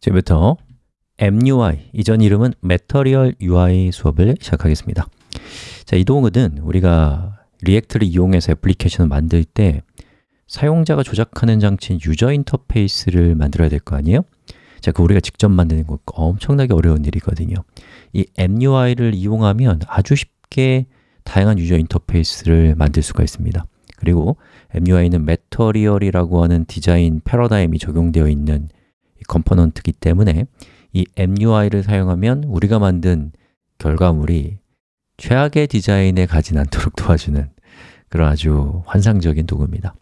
지금부터 MUI, 이전 이름은 Material UI 수업을 시작하겠습니다. 자, 이 동은 우리가 React를 이용해서 애플리케이션을 만들 때 사용자가 조작하는 장치인 user interface를 만들어야 될 거 아니에요? 자, 그 우리가 직접 만드는 거 엄청나게 어려운 일이거든요. 이 MUI를 이용하면 아주 쉽게 다양한 user interface를 만들 수가 있습니다. 그리고 MUI는 Material이라고 하는 디자인 패러다임이 적용되어 있는 component이기 때문에 이 MUI를 사용하면 우리가 만든 결과물이 최악의 디자인에 가진 않도록 도와주는 그런 아주 환상적인 도구입니다.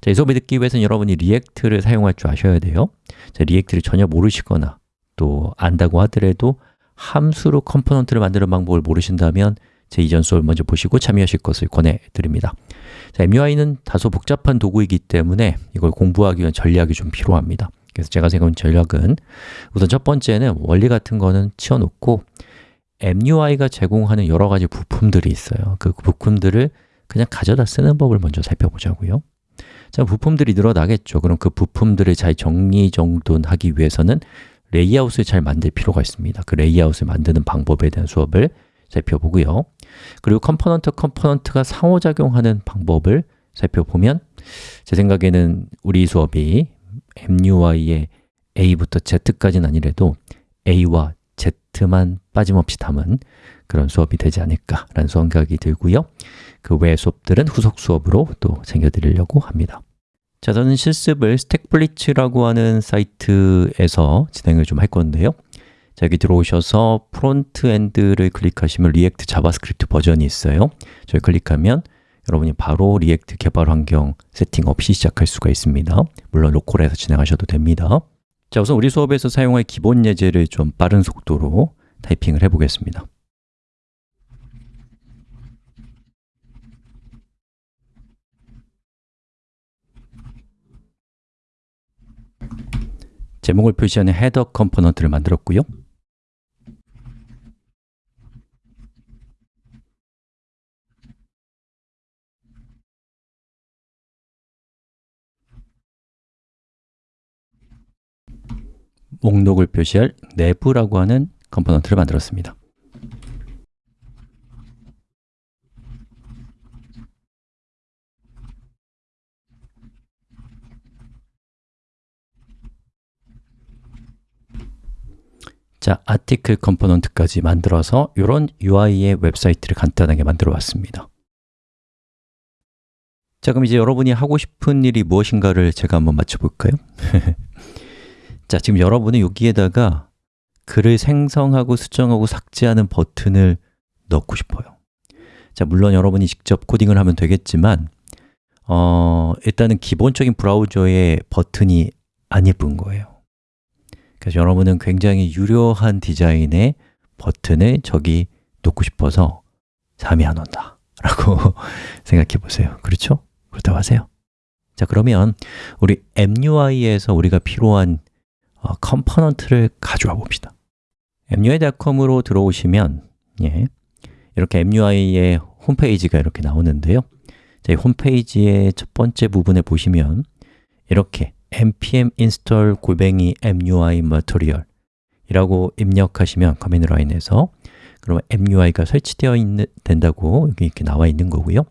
자, 이 수업을 듣기 위해서는 여러분이 React를 사용할 줄 아셔야 돼요. 자, React를 전혀 모르시거나 또 안다고 하더라도 함수로 component를 만드는 방법을 모르신다면 제 이전 수업을 먼저 보시고 참여하실 것을 권해드립니다. 자, MUI는 다소 복잡한 도구이기 때문에 이걸 공부하기 위한 전략이 좀 필요합니다 그래서 제가 생각한 전략은 우선 첫 번째는 원리 같은 거는 치워놓고 MUI가 제공하는 여러 가지 부품들이 있어요. 그 부품들을 그냥 가져다 쓰는 법을 먼저 살펴보자고요. 자, 부품들이 늘어나겠죠. 그럼 그 부품들을 잘 정리정돈하기 위해서는 레이아웃을 잘 만들 필요가 있습니다. 그 레이아웃을 만드는 방법에 대한 수업을 살펴보고요. 그리고 component component가 상호작용하는 방법을 살펴보면 제 생각에는 우리 수업이 MUI의 A부터 Z까지는 아니래도 A와 Z만 빠짐없이 담은 그런 수업이 되지 않을까라는 생각이 들고요. 그 외의 수업들은 후속 수업으로 또 챙겨드리려고 합니다. 자, 저는 실습을 StackBlitz라고 하는 사이트에서 진행을 좀 할 건데요. 자, 여기 들어오셔서 frontend를 클릭하시면 React JavaScript 버전이 있어요. 저를 클릭하면 여러분이 바로 React 개발 환경 세팅 없이 시작할 수가 있습니다. 물론 로컬에서 진행하셔도 됩니다. 자, 우선 우리 수업에서 사용할 기본 예제를 좀 빠른 속도로 타이핑을 해보겠습니다. 제목을 표시하는 헤더 component를 만들었고요 목록을 표시할 nav라고 하는 component를 만들었습니다 자, article component까지 만들어서 이런 UI의 웹사이트를 간단하게 만들어 봤습니다 자, 그럼 이제 여러분이 하고 싶은 일이 무엇인가를 제가 한번 맞춰볼까요? 자, 지금 여러분은 여기에다가 글을 생성하고 수정하고 삭제하는 버튼을 넣고 싶어요. 자, 물론 여러분이 직접 코딩을 하면 되겠지만 어, 일단은 기본적인 브라우저의 버튼이 안 예쁜 거예요. 그래서 여러분은 굉장히 유려한 디자인의 버튼을 저기 놓고 싶어서 잠이 안 온다 라고 생각해 보세요. 그렇죠? 그렇다고 하세요. 자 그러면 우리 MUI에서 우리가 필요한 어, component를 가져와 봅시다. MUI.com으로 들어오시면 예, 이렇게 MUI의 홈페이지가 이렇게 나오는데요. 자, 이 홈페이지의 첫 번째 부분에 보시면 이렇게 npm install 골뱅이 MUI material 이라고 입력하시면 command line에서 그러면 MUI가 설치되어 있는, 된다고 여기 이렇게 나와 있는 거고요.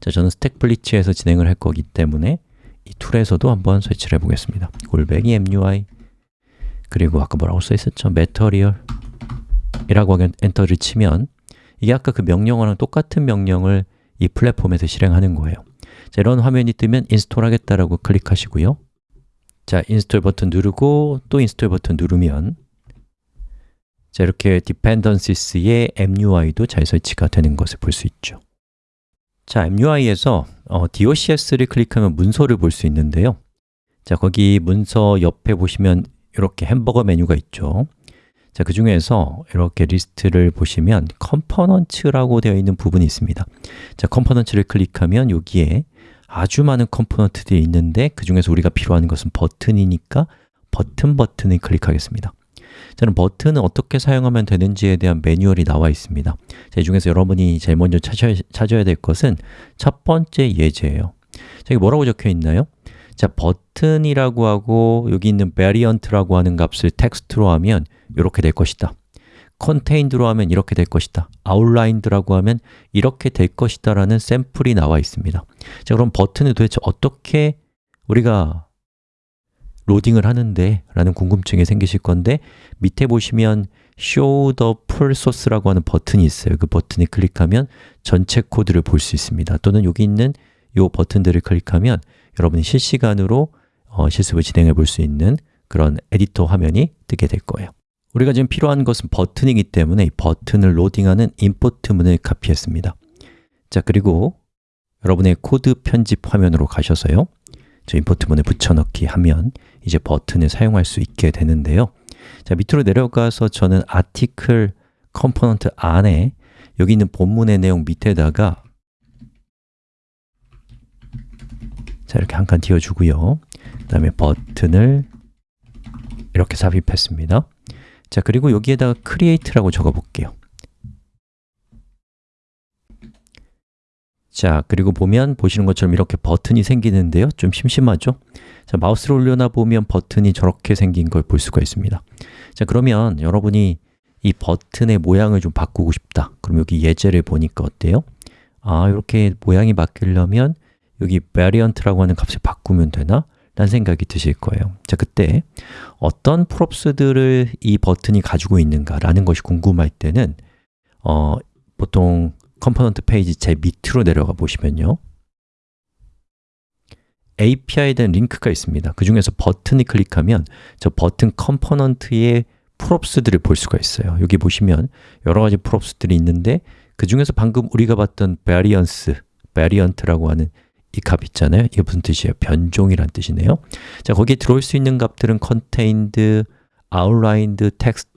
자, 저는 StackBlitz에서 진행을 할 거기 때문에 이 툴에서도 한번 설치를 해보겠습니다. 골뱅이 MUI 그리고 아까 뭐라고 써 있었죠? material 이라고 엔터를 치면 이게 아까 그 명령어랑 똑같은 명령을 이 플랫폼에서 실행하는 거예요. 자, 이런 화면이 뜨면 install 하겠다라고 클릭하시고요. 자, install 버튼 누르고 또 install 버튼 누르면 자, 이렇게 dependencies의 MUI도 잘 설치가 되는 것을 볼 수 있죠. 자, MUI에서 어, docs를 클릭하면 문서를 볼 수 있는데요. 자, 거기 문서 옆에 보시면 이렇게 햄버거 메뉴가 있죠. 자, 그 중에서 이렇게 리스트를 보시면 components라고 되어 있는 부분이 있습니다. 자, components를 클릭하면 여기에 아주 많은 component들이 있는데 그 중에서 우리가 필요한 것은 버튼이니까 버튼 버튼을 클릭하겠습니다. 저는 버튼은 어떻게 사용하면 되는지에 대한 매뉴얼이 나와 있습니다. 자, 이 중에서 여러분이 제일 먼저 찾아야, 찾아야 될 것은 첫 번째 예제예요. 자, 여기 뭐라고 적혀 있나요? 자, 버튼이라고 하고 여기 있는 variant라고 하는 값을 텍스트로 하면 이렇게 될 것이다. contained로 하면 이렇게 될 것이다. outlined라고 하면 이렇게 될 것이다 라는 샘플이 나와 있습니다. 자, 그럼 버튼을 도대체 어떻게 우리가 로딩을 하는데 라는 궁금증이 생기실 건데 밑에 보시면 show the full source라고 하는 버튼이 있어요. 그 버튼을 클릭하면 전체 코드를 볼 수 있습니다. 또는 여기 있는 이 버튼들을 클릭하면 여러분이 실시간으로 어, 실습을 진행해 볼 수 있는 그런 에디터 화면이 뜨게 될 거예요. 우리가 지금 필요한 것은 버튼이기 때문에 이 버튼을 로딩하는 import 문을 카피했습니다. 자 그리고 여러분의 코드 편집 화면으로 가셔서요. 저 import 문을 붙여넣기 하면 이제 버튼을 사용할 수 있게 되는데요. 자 밑으로 내려가서 저는 article component 안에 여기 있는 본문의 내용 밑에다가 자 이렇게 한 칸 띄워주고요. 그 다음에 버튼을 이렇게 삽입했습니다. 자 그리고 여기에다가 create라고 적어 볼게요. 자 그리고 보면 보시는 것처럼 이렇게 버튼이 생기는데요. 좀 심심하죠? 자 마우스를 올려놔 보면 버튼이 저렇게 생긴 걸 볼 수가 있습니다. 자 그러면 여러분이 이 버튼의 모양을 좀 바꾸고 싶다. 그럼 여기 예제를 보니까 어때요? 아 이렇게 모양이 바뀌려면 여기 variant라고 하는 값을 바꾸면 되나? 라는 생각이 드실 거예요. 자 그때 어떤 프롭스들을 이 버튼이 가지고 있는가 라는 것이 궁금할 때는 어, 버튼 component 페이지 제일 밑으로 내려가 보시면요. API에 대한 링크가 있습니다. 그 중에서 버튼을 클릭하면 저 버튼 component의 props들을 볼 수가 있어요. 여기 보시면 여러 가지 props들이 있는데 그 중에서 방금 우리가 봤던 variance, variant라고 하는 이 값 있잖아요. 이게 무슨 뜻이에요? 변종이란 뜻이네요. 자, 거기에 들어올 수 있는 값들은 contained, outlined, text,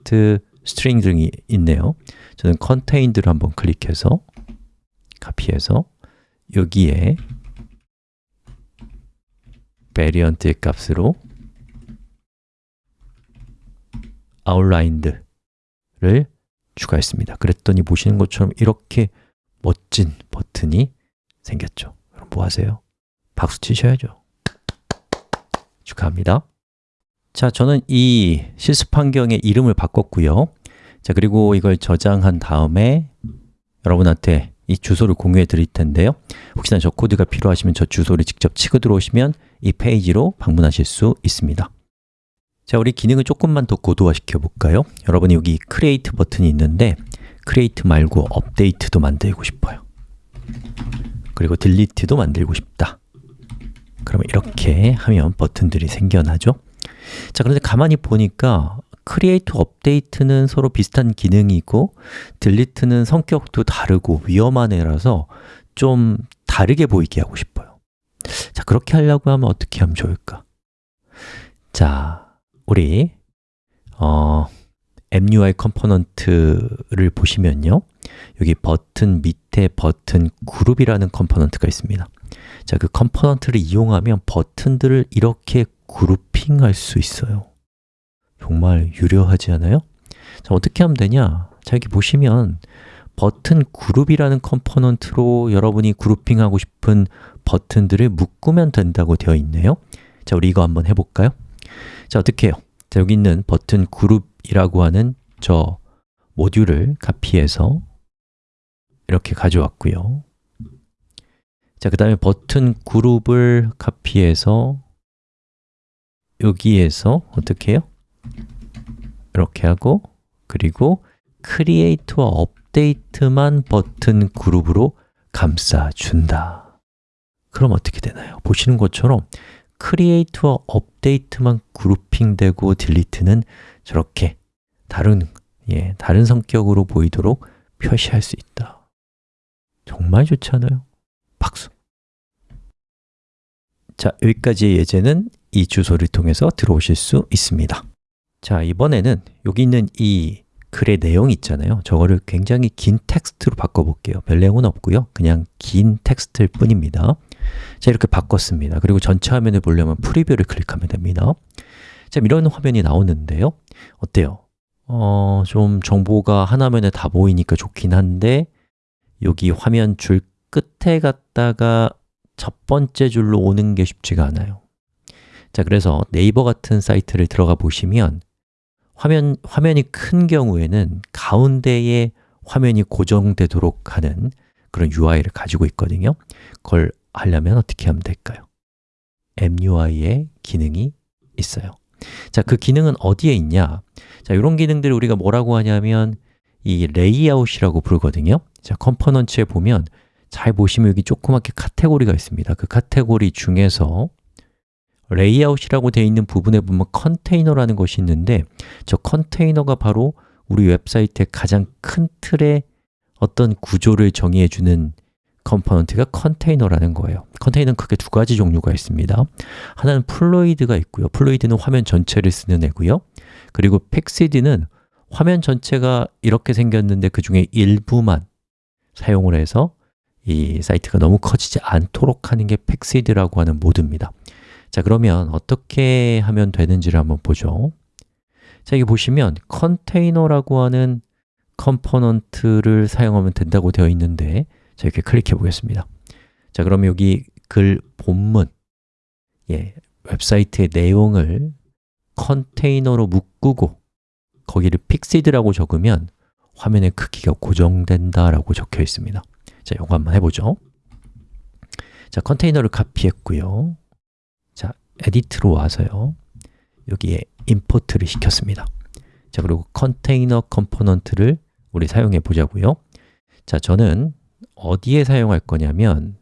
string 등이 있네요. 저는 contained를 한번 클릭해서 카피해서 여기에 variant의 값으로 outlined를 추가했습니다. 그랬더니 보시는 것처럼 이렇게 멋진 버튼이 생겼죠 뭐 하세요? 박수 치셔야죠. 축하합니다. 자, 저는 이 실습 환경의 이름을 바꿨고요. 자, 그리고 이걸 저장한 다음에 여러분한테 이 주소를 공유해 드릴 텐데요. 혹시나 저 코드가 필요하시면 저 주소를 직접 치고 들어오시면 이 페이지로 방문하실 수 있습니다. 자, 우리 기능을 조금만 더 고도화시켜 볼까요? 여러분이 여기 create 버튼이 있는데 create 말고 update도 만들고 싶어요 그리고 delete도 만들고 싶다. 그러면 이렇게 하면 버튼들이 생겨나죠. 자, 그런데 가만히 보니까 create, update는 서로 비슷한 기능이고 delete는 성격도 다르고 위험한 애라서 좀 다르게 보이게 하고 싶어요. 자, 그렇게 하려고 하면 어떻게 하면 좋을까? 자, 우리 어, MUI component를 보시면요 여기 버튼 밑에 버튼 그룹이라는 component가 있습니다 자, 그 component를 이용하면 버튼들을 이렇게 grouping할 수 있어요 정말 유려하지 않아요? 자, 어떻게 하면 되냐? 자, 여기 보시면 버튼 그룹이라는 component로 여러분이 grouping하고 싶은 버튼들을 묶으면 된다고 되어 있네요 자, 우리 이거 한번 해볼까요? 자, 어떻게 해요? 자, 여기 있는 버튼 그룹이라고 하는 저 모듈을 카피해서 이렇게 가져왔고요 자, 그 다음에 버튼 그룹을 카피해서 여기에서 어떻게 해요? 이렇게 하고 그리고 create와 update만 버튼 그룹으로 감싸준다 그럼 어떻게 되나요? 보시는 것처럼 create와 update만 그룹핑되고 delete는 저렇게 다른, 예, 다른 성격으로 보이도록 표시할 수 있다 정말 좋지 않아요? 박수! 자, 여기까지의 예제는 이 주소를 통해서 들어오실 수 있습니다. 자, 이번에는 여기 있는 이 글의 내용 있잖아요. 저거를 굉장히 긴 텍스트로 바꿔볼게요. 별 내용은 없고요. 그냥 긴 텍스트일 뿐입니다. 자, 이렇게 바꿨습니다. 그리고 전체 화면을 보려면 프리뷰를 클릭하면 됩니다. 자, 이런 화면이 나오는데요. 어때요? 어, 좀 정보가 하나면에 다 보이니까 좋긴 한데 여기 화면 줄 끝에 갔다가 첫 번째 줄로 오는 게 쉽지가 않아요 자, 그래서 네이버 같은 사이트를 들어가 보시면 화면, 화면이 큰 경우에는 가운데에 화면이 고정되도록 하는 그런 UI를 가지고 있거든요 그걸 하려면 어떻게 하면 될까요? MUI의 기능이 있어요 자, 그 기능은 어디에 있냐? 자, 이런 기능들을 우리가 뭐라고 하냐면 이 레이아웃이라고 부르거든요 자, Components에 보면 잘 보시면 여기 조그맣게 카테고리가 있습니다. 그 카테고리 중에서 레이아웃이라고 되어 있는 부분에 보면 Container라는 것이 있는데 저 Container가 바로 우리 웹사이트의 가장 큰 틀의 어떤 구조를 정의해 주는 component가 Container라는 거예요. Container는 크게 두 가지 종류가 있습니다. 하나는 fluid가 있고요. fluid는 화면 전체를 쓰는 애고요. 그리고 fixed는 화면 전체가 이렇게 생겼는데 그 중에 일부만 사용을 해서 이 사이트가 너무 커지지 않도록 하는 게 fixed라고 하는 모드입니다. 자, 그러면 어떻게 하면 되는지를 한번 보죠. 자, 여기 보시면 Container라고 하는 component를 사용하면 된다고 되어 있는데 자, 이렇게 클릭해 보겠습니다. 자, 그럼 여기 글 본문 예, 웹사이트의 내용을 Container로 묶고 거기를 fixed라고 적으면 화면의 크기가 고정된다라고 적혀 있습니다. 자, 이거 한번 해보죠. 자, Container를 카피했고요. 자, edit로 와서요. 여기에 import를 시켰습니다. 자, 그리고 Container component를 우리 사용해 보자고요. 자, 저는 어디에 사용할 거냐면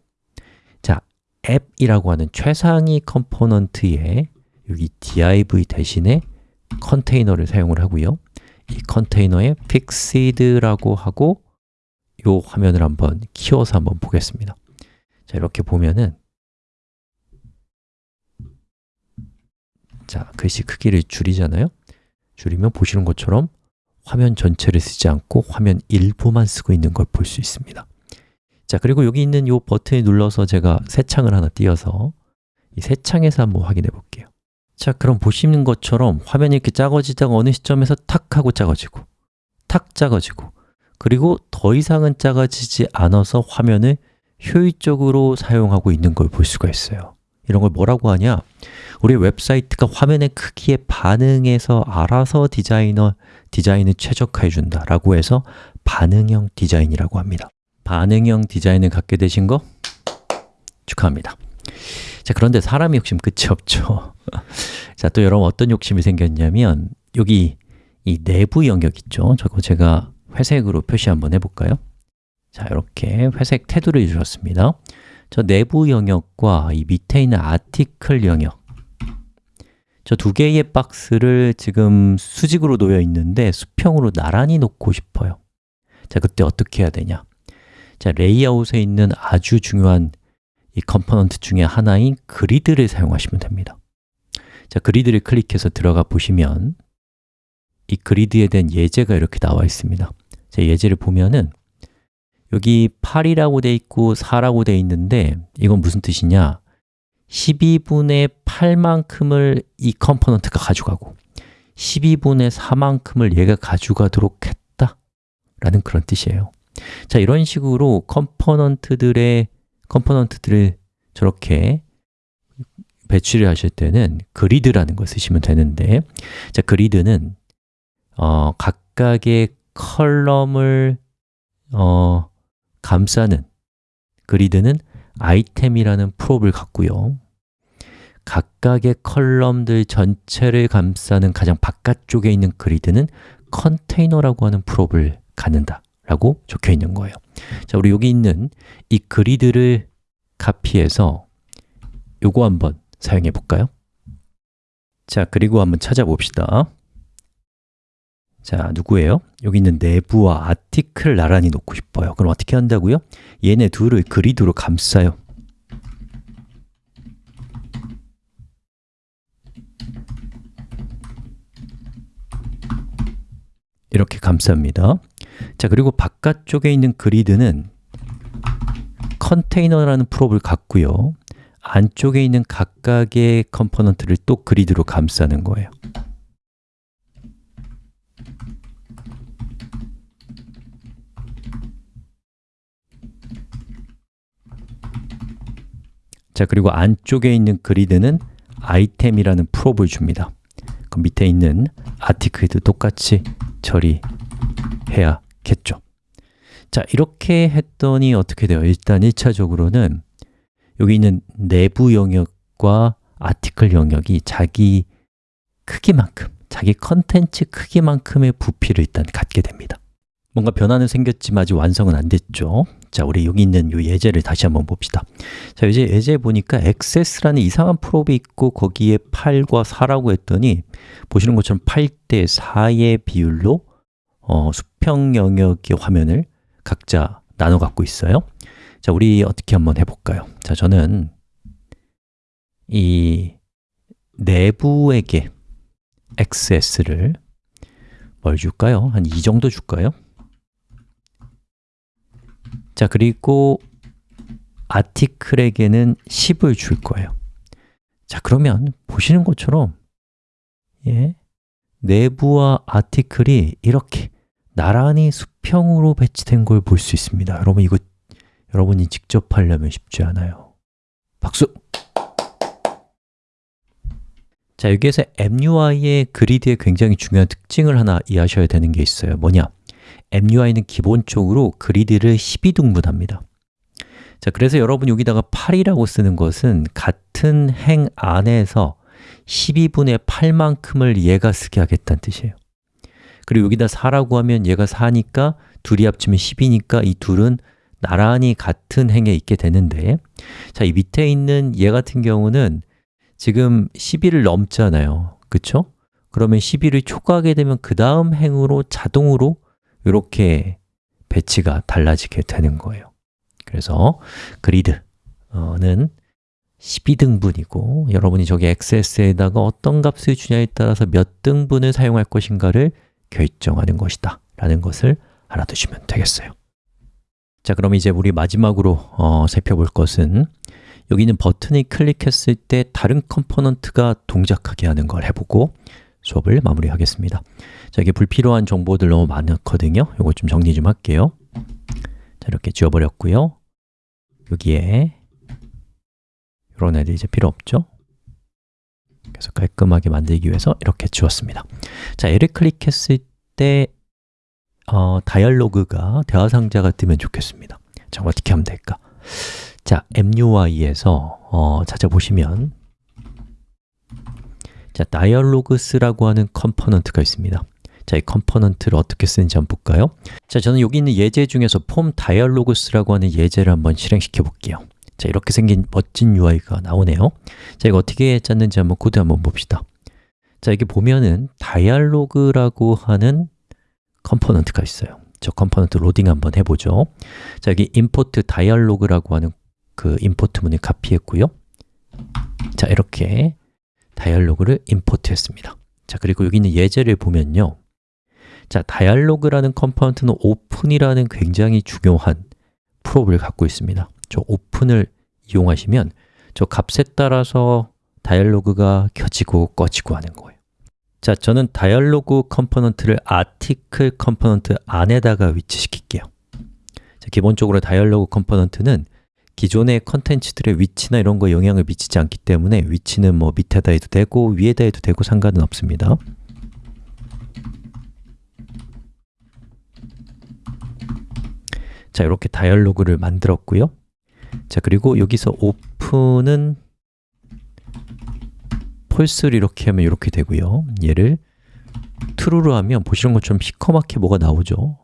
자, App이라고 하는 최상위 component에 여기 div 대신에 Container를 사용을 하고요 이 Container에 fixed라고 하고 이 화면을 한번 키워서 한번 보겠습니다. 자, 이렇게 보면은 자, 글씨 크기를 줄이잖아요. 줄이면 보시는 것처럼 화면 전체를 쓰지 않고 화면 일부만 쓰고 있는 걸 볼 수 있습니다. 자, 그리고 여기 있는 이 버튼을 눌러서 제가 새 창을 하나 띄어서 이 새 창에서 한번 확인해 볼게요 자, 그럼 보시는 것처럼 화면이 이렇게 작아지다가 어느 시점에서 탁 하고 작아지고 탁 작아지고 그리고 더 이상은 작아지지 않아서 화면을 효율적으로 사용하고 있는 걸 볼 수가 있어요. 이런 걸 뭐라고 하냐? 우리 웹사이트가 화면의 크기에 반응해서 알아서 디자이너, 디자인을 최적화해 준다 라고 해서 반응형 디자인이라고 합니다. 반응형 디자인을 갖게 되신 거 축하합니다 자, 그런데 사람이 욕심 끝이 없죠 자, 또 여러분 어떤 욕심이 생겼냐면 여기 이 내부 영역 있죠? 저거 제가 회색으로 표시 한번 해볼까요? 자, 이렇게 회색 테두리를 주셨습니다 저 내부 영역과 이 밑에 있는 article 영역 저 두 개의 박스를 지금 수직으로 놓여 있는데 수평으로 나란히 놓고 싶어요 자, 그때 어떻게 해야 되냐? 자, 레이아웃에 있는 아주 중요한 이 component 중에 하나인 Grid를 사용하시면 됩니다. 자, Grid를 클릭해서 들어가 보시면 이 Grid에 대한 예제가 이렇게 나와 있습니다. 자, 예제를 보면은 여기 8이라고 돼 있고 4라고 돼 있는데 이건 무슨 뜻이냐? 12분의 8만큼을 이 component가 가져가고 12분의 4만큼을 얘가 가져가도록 했다 라는 그런 뜻이에요. 자, 이런 식으로 component들의 component들을 저렇게 배치를 하실 때는 Grid라는 걸 쓰시면 되는데 자, Grid는 어, 각각의 column을 어, 감싸는 Grid는 item이라는 prop을 갖고요. 각각의 column들 전체를 감싸는 가장 바깥쪽에 있는 Grid는 container라고 하는 prop을 갖는다 라고 적혀 있는 거예요 자, 우리 여기 있는 이 그리드를 카피해서 요거 한번 사용해 볼까요? 자, 그리고 한번 찾아봅시다 자, 누구예요? 여기 있는 내부와 아티클 나란히 놓고 싶어요 그럼 어떻게 한다고요? 얘네 둘을 그리드로 감싸요 이렇게 감쌉니다 자, 그리고 바깥쪽에 있는 Grid는 container라는 prop을 갖고요. 안쪽에 있는 각각의 component를 또 Grid로 감싸는 거예요. 자, 그리고 안쪽에 있는 Grid는 item이라는 prop을 줍니다. 그 밑에 있는 아티클도 똑같이 처리해야 겠죠. 자, 이렇게 했더니 어떻게 돼요? 일단 1차적으로는 여기 있는 내부 영역과 아티클 영역이 자기 크기만큼, 자기 컨텐츠 크기만큼의 부피를 일단 갖게 됩니다. 뭔가 변화는 생겼지만 아직 완성은 안 됐죠. 자, 우리 여기 있는 이 예제를 다시 한번 봅시다. 자, 이제 예제 보니까 access라는 이상한 프롭이 있고 거기에 8과 4라고 했더니 보시는 것처럼 8대 4의 비율로 어, 수평 영역의 화면을 각자 나눠 갖고 있어요 자, 우리 어떻게 한번 해볼까요? 자, 저는 이 내부에게 access를 뭘 줄까요? 한 이 정도 줄까요? 자, 그리고 아티클에게는 10을 줄 거예요 자, 그러면 보시는 것처럼 예, 내부와 아티클이 이렇게 나란히 수평으로 배치된 걸 볼 수 있습니다. 여러분 이거 여러분이 직접 하려면 쉽지 않아요. 박수! 자, 여기에서 MUI의 그리드의 굉장히 중요한 특징을 하나 이해하셔야 되는 게 있어요. 뭐냐? MUI는 기본적으로 그리드를 12등분합니다. 자, 그래서 여러분 여기다가 8이라고 쓰는 것은 같은 행 안에서 12분의 8만큼을 얘가 쓰게 하겠다는 뜻이에요 그리고 여기다 4라고 하면 얘가 4니까 둘이 합치면 10이니까 이 둘은 나란히 같은 행에 있게 되는데 자, 이 밑에 있는 얘 같은 경우는 지금 12를 넘잖아요 그쵸? 그러면 12를 초과하게 되면 그 다음 행으로 자동으로 이렇게 배치가 달라지게 되는 거예요 그래서 Grid는 12등분이고 여러분이 저기 XS에다가 어떤 값을 주냐에 따라서 몇 등분을 사용할 것인가를 결정하는 것이다. 라는 것을 알아두시면 되겠어요. 자, 그럼 이제 우리 마지막으로 어, 살펴볼 것은 여기 있는 버튼을 클릭했을 때 다른 component가 동작하게 하는 걸 해보고 수업을 마무리하겠습니다. 자, 이게 불필요한 정보들 너무 많거든요. 이거 좀 정리 좀 할게요. 자, 이렇게 지워버렸고요. 여기에 이런 애들 이제 필요 없죠? 그래서 깔끔하게 만들기 위해서 이렇게 지웠습니다 자, 얘를 클릭했을 때 어, 다이얼로그가 대화 상자가 뜨면 좋겠습니다 자, 어떻게 하면 될까? 자, MUI에서 어, 찾아보시면 자, Dialogs라고 하는 component가 있습니다 자, 이 component를 어떻게 쓰는지 한번 볼까요? 자, 저는 여기 있는 예제 중에서 Form Dialogs라고 하는 예제를 한번 실행시켜 볼게요 자, 이렇게 생긴 멋진 UI가 나오네요. 자, 이거 어떻게 짰는지 한번 코드 한번 봅시다. 자, 여기 보면은 Dialog라고 하는 component가 있어요. 저 component 로딩 한번 해보죠. 자, 여기 import dialog라고 하는 그 import 문을 카피했고요. 자, 이렇게 Dialog를 import 했습니다. 자, 그리고 여기 있는 예제를 보면요. 자, Dialog라는 component는 open이라는 굉장히 중요한 prop을 갖고 있습니다 저 open을 이용하시면 저 값에 따라서 Dialog가 켜지고 꺼지고 하는 거예요. 자, 저는 Dialog component를 Article component 안에다가 위치시킬게요. 자, 기본적으로 dialog component는 기존의 컨텐츠들의 위치나 이런 거에 영향을 미치지 않기 때문에 위치는 뭐 밑에다 해도 되고 위에다 해도 되고 상관은 없습니다. 자, 이렇게 dialog를 만들었고요 자, 그리고 여기서 open은 false를 이렇게 하면 이렇게 되고요 얘를 true로 하면 보시는 것처럼 시커멓게 뭐가 나오죠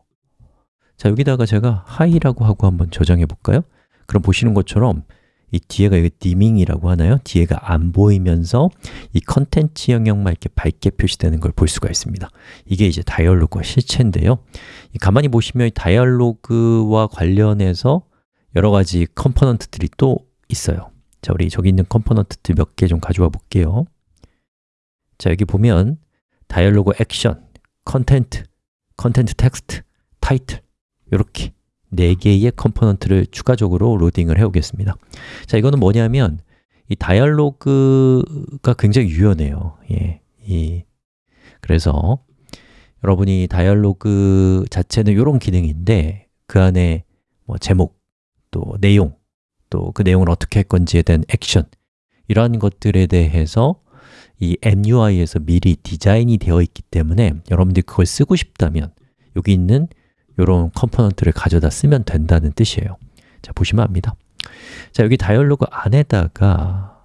자, 여기다가 제가 hi라고 하고 한번 저장해 볼까요? 그럼 보시는 것처럼 이 뒤에가 이거 dimming이라고 하나요? 뒤에가 안 보이면서 이 컨텐츠 영역만 이렇게 밝게 표시되는 걸 볼 수가 있습니다 이게 이제 dialog의 실체인데요 가만히 보시면 dialog와 관련해서 여러 가지 component들이 또 있어요. 자, 우리 저기 있는 component들 몇 개 좀 가져와 볼게요. 자, 여기 보면 dialog action, content, content text, title 이렇게 4개의 component를 추가적으로 로딩을 해 오겠습니다. 자, 이거는 뭐냐면 이 dialog가 굉장히 유연해요. 예, 이, 그래서 여러분이 dialog 자체는 이런 기능인데 그 안에 뭐 제목, 또 내용, 또 그 내용을 어떻게 할 건지에 대한 액션 이러한 것들에 대해서 이 MUI에서 미리 디자인이 되어 있기 때문에 여러분들이 그걸 쓰고 싶다면 여기 있는 이런 component를 가져다 쓰면 된다는 뜻이에요. 자, 보시면 압니다. 자, 여기 dialog 안에다가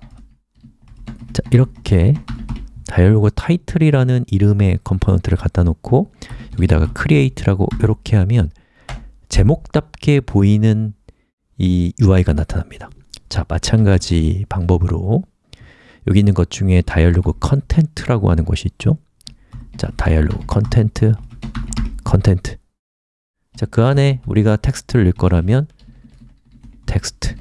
자, 이렇게 dialog title이라는 이름의 component를 갖다 놓고 여기다가 create라고 이렇게 하면 제목답게 보이는 이 UI가 나타납니다. 자, 마찬가지 방법으로 여기 있는 것 중에 dialog content라고 하는 것이 있죠. 자, dialog content, content. 자, 그 안에 우리가 텍스트를 넣을 거라면 text.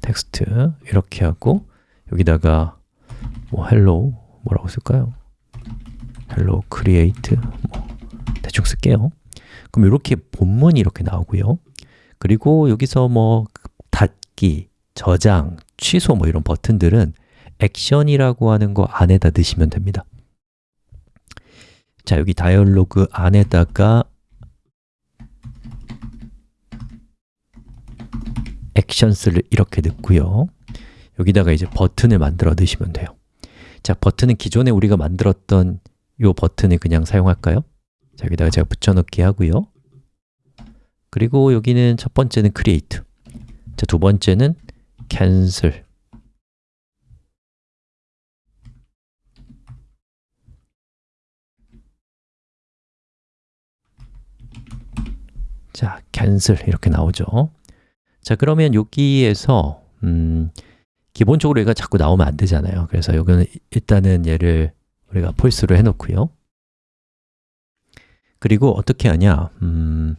text. 이렇게 하고 여기다가 뭐 hello 뭐라고 쓸까요? Hello create 뭐 대충 쓸게요. 그럼 이렇게 본문이 이렇게 나오고요. 그리고 여기서 뭐 닫기, 저장, 취소 뭐 이런 버튼들은 액션이라고 하는 거 안에다 넣으시면 됩니다. 자, 여기 다이얼로그 안에다가 액션스를 이렇게 넣고요. 여기다가 이제 버튼을 만들어 넣으시면 돼요. 자, 버튼은 기존에 우리가 만들었던 이 버튼을 그냥 사용할까요? 자, 여기다가 제가 붙여넣기 하고요. 그리고 여기는 첫 번째는 create. 자, 두 번째는 cancel. 자, cancel 이렇게 나오죠. 자, 그러면 여기에서 음, 기본적으로 얘가 자꾸 나오면 안 되잖아요. 그래서 여기는 일단은 얘를 우리가 false로 해놓고요. 그리고 어떻게 하냐? 음,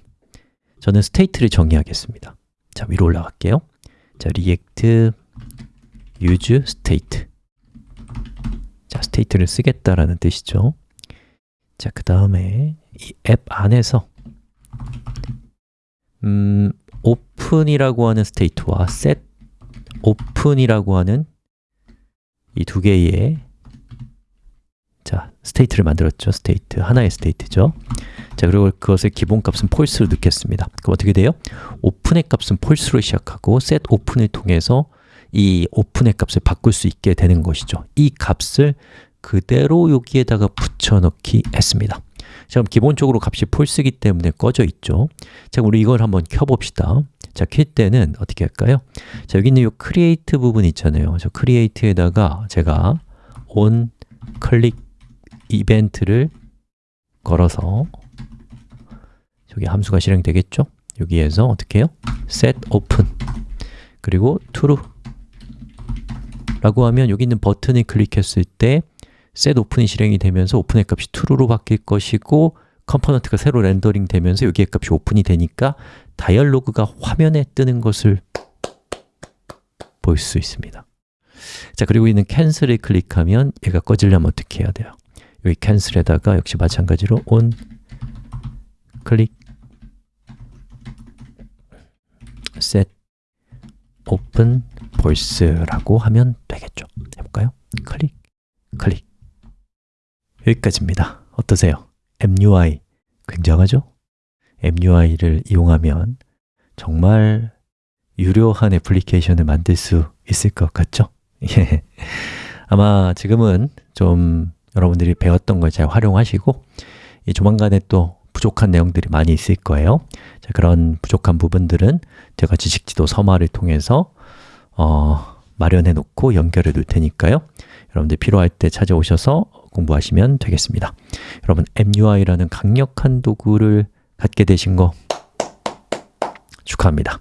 저는 state를 정의하겠습니다. 자, 위로 올라갈게요. 자, react use state. 자, state를 쓰겠다라는 뜻이죠. 자, 그 다음에 이 앱 안에서 음, open이라고 하는 state와 set open이라고 하는 이 두 개의 자, state를 만들었죠. state, 하나의 state죠. 자, 그리고 그것의 기본값은 false로 넣겠습니다. 그럼 어떻게 돼요? open의 값은 false로 시작하고 set open을 통해서 이 open의 값을 바꿀 수 있게 되는 것이죠. 이 값을 그대로 여기에다가 붙여넣기 했습니다. 자, 그럼 기본적으로 값이 false이기 때문에 꺼져 있죠. 자, 우리 이걸 한번 켜봅시다. 자, 켤 때는 어떻게 할까요? 자, 여기 있는 이 create 부분 있잖아요. 저 create에다가 제가 on 클릭 이벤트를 걸어서 저기 함수가 실행되겠죠? 여기에서 어떻게 해요? set open 그리고 true 라고 하면 여기 있는 버튼을 클릭했을 때 set open이 실행이 되면서 open의 값이 true로 바뀔 것이고 component가 새로 rendering 되면서 여기의 값이 open이 되니까 dialog가 화면에 뜨는 것을 볼 수 있습니다 자, 그리고 있는 cancel을 클릭하면 얘가 꺼지려면 어떻게 해야 돼요? 여기 cancel에다가 역시 마찬가지로 on click set open voice라고 하면 되겠죠. 해볼까요? 클릭, 클릭 여기까지입니다. 어떠세요? MUI 굉장하죠? MUI를 이용하면 정말 유료한 애플리케이션을 만들 수 있을 것 같죠? 예. 아마 지금은 좀 여러분들이 배웠던 걸 잘 활용하시고 이 조만간에 또 부족한 내용들이 많이 있을 거예요. 자, 그런 부족한 부분들은 제가 지식지도 서마를 통해서 어, 마련해 놓고 연결해 놓을 테니까요. 여러분들 필요할 때 찾아오셔서 공부하시면 되겠습니다. 여러분 MUI라는 강력한 도구를 갖게 되신 거 축하합니다